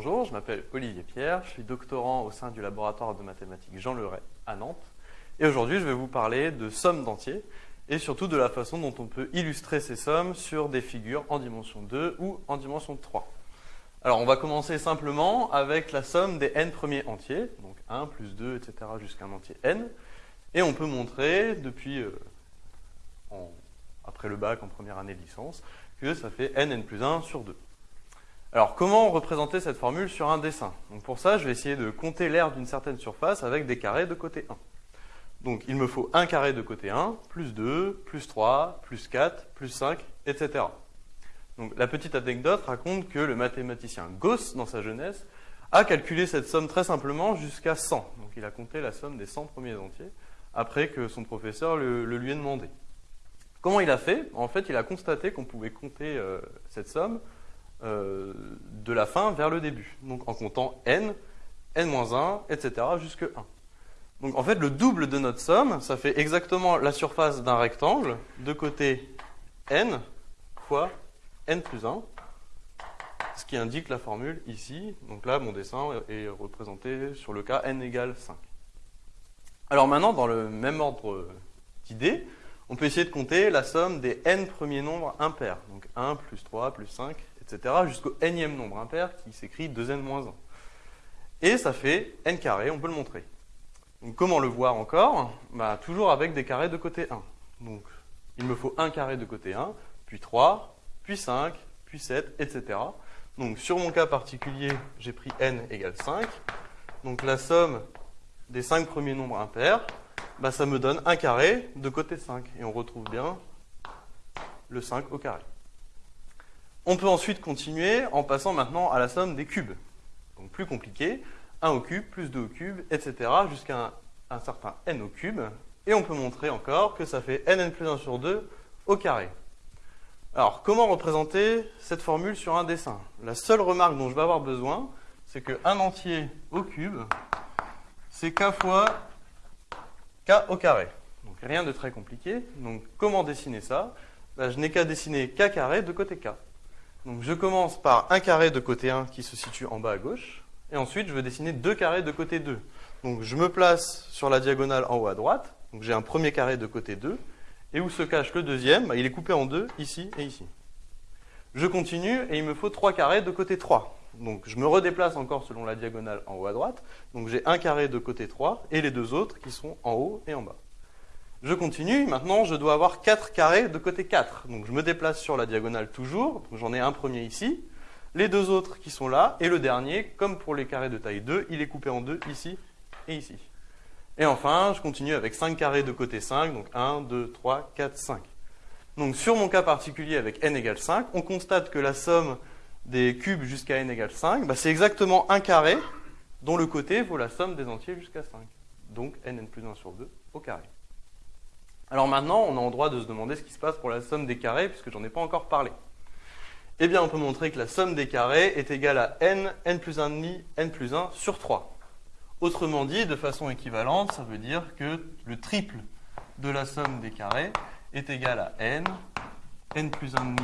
je m'appelle Olivier Pierre, je suis doctorant au sein du laboratoire de mathématiques Jean Leray à Nantes. Et aujourd'hui, je vais vous parler de sommes d'entiers et surtout de la façon dont on peut illustrer ces sommes sur des figures en dimension 2 ou en dimension 3. Alors, on va commencer simplement avec la somme des n premiers entiers, donc 1 plus 2, etc. jusqu'à un entier n. Et on peut montrer, depuis euh, après le bac en première année de licence, que ça fait n, n plus 1 sur 2. Alors, comment représenter cette formule sur un dessin? Pour ça, je vais essayer de compter l'aire d'une certaine surface avec des carrés de côté 1. Donc, il me faut un carré de côté 1, plus 2, plus 3, plus 4, plus 5, etc. Donc, la petite anecdote raconte que le mathématicien Gauss, dans sa jeunesse, a calculé cette somme très simplement jusqu'à 100. Donc, il a compté la somme des 100 premiers entiers, après que son professeur le, lui ait demandé. Comment il a fait? En fait, il a constaté qu'on pouvait compter euh, cette somme euh, de la fin vers le début. Donc en comptant n, n-1, etc. jusque 1. Donc en fait, le double de notre somme, ça fait exactement la surface d'un rectangle de côté n fois n plus 1, ce qui indique la formule ici. Donc là, mon dessin est représenté sur le cas n égale 5. Alors maintenant, dans le même ordre d'idées, on peut essayer de compter la somme des n premiers nombres impairs. Donc 1 plus 3 plus 5 etc., jusqu'au nème nombre impair qui s'écrit 2n-1. Et ça fait n carré, on peut le montrer. Donc comment le voir encore? Bah, Toujours avec des carrés de côté 1. Donc il me faut un carré de côté 1, puis 3, puis 5, puis 7, etc. Donc sur mon cas particulier, j'ai pris n égale 5. Donc la somme des 5 premiers nombres impairs, bah, ça me donne un carré de côté 5. Et on retrouve bien le 5 au carré. On peut ensuite continuer en passant maintenant à la somme des cubes. Donc plus compliqué, 1 au cube, plus 2 au cube, etc. jusqu'à un, certain n au cube. Et on peut montrer encore que ça fait nn plus 1 sur 2 au carré. Alors, comment représenter cette formule sur un dessin? La seule remarque dont je vais avoir besoin, c'est qu'un entier au cube, c'est k fois k au carré. Donc rien de très compliqué. Donc comment dessiner ça? Ben, Je n'ai qu'à dessiner k carré de côté k. Donc je commence par un carré de côté 1 qui se situe en bas à gauche, et ensuite je veux dessiner deux carrés de côté 2. Donc je me place sur la diagonale en haut à droite, donc j'ai un premier carré de côté 2, et où se cache le deuxième? Bah, Il est coupé en deux, ici et ici. Je continue, et il me faut trois carrés de côté 3. Donc je me redéplace encore selon la diagonale en haut à droite, donc j'ai un carré de côté 3, et les deux autres qui sont en haut et en bas. Je continue, maintenant je dois avoir 4 carrés de côté 4. Donc je me déplace sur la diagonale toujours, j'en ai un premier ici, les deux autres qui sont là, et le dernier, comme pour les carrés de taille 2, il est coupé en deux ici et ici. Et enfin, je continue avec 5 carrés de côté 5, donc 1, 2, 3, 4, 5. Donc sur mon cas particulier avec n égale 5, on constate que la somme des cubes jusqu'à n égale 5, bah, c'est exactement un carré dont le côté vaut la somme des entiers jusqu'à 5. Donc nn plus 1 sur 2 au carré. Alors maintenant, on a en droit de se demander ce qui se passe pour la somme des carrés, puisque j'en ai pas encore parlé. Eh bien, on peut montrer que la somme des carrés est égale à n, n plus 1,5, n plus 1 sur 3. Autrement dit, de façon équivalente, ça veut dire que le triple de la somme des carrés est égal à n, n plus 1,5,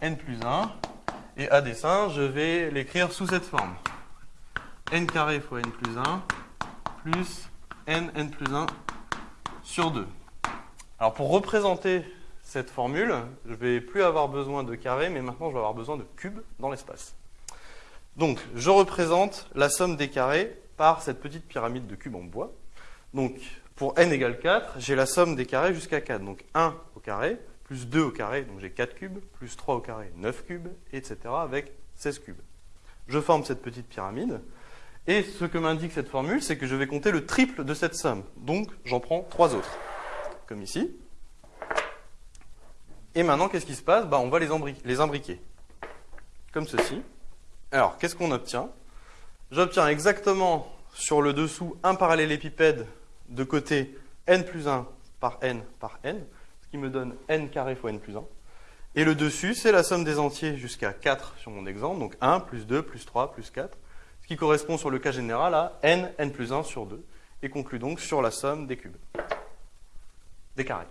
n plus 1. Et à dessin, je vais l'écrire sous cette forme. n carré fois n plus 1 plus n, n plus 1 sur 2. Alors pour représenter cette formule, je ne vais plus avoir besoin de carrés, mais maintenant je vais avoir besoin de cubes dans l'espace. Donc je représente la somme des carrés par cette petite pyramide de cubes en bois. Donc pour n égale 4, j'ai la somme des carrés jusqu'à 4. Donc 1 au carré, plus 2 au carré, donc j'ai 4 cubes, plus 3 au carré, 9 cubes, etc. avec 16 cubes. Je forme cette petite pyramide. Et ce que m'indique cette formule, c'est que je vais compter le triple de cette somme. Donc, j'en prends trois autres, comme ici. Et maintenant, qu'est-ce qui se passe? Bah, On va les, les imbriquer, comme ceci. Alors, qu'est-ce qu'on obtient? J'obtiens exactement sur le dessous un parallélépipède de côté n plus 1 par n par n, ce qui me donne n carré fois n plus 1. Et le dessus, c'est la somme des entiers jusqu'à 4 sur mon exemple, donc 1 plus 2 plus 3 plus 4 ce qui correspond sur le cas général à n, n plus 1 sur 2, et conclut donc sur la somme des cubes, des carrés.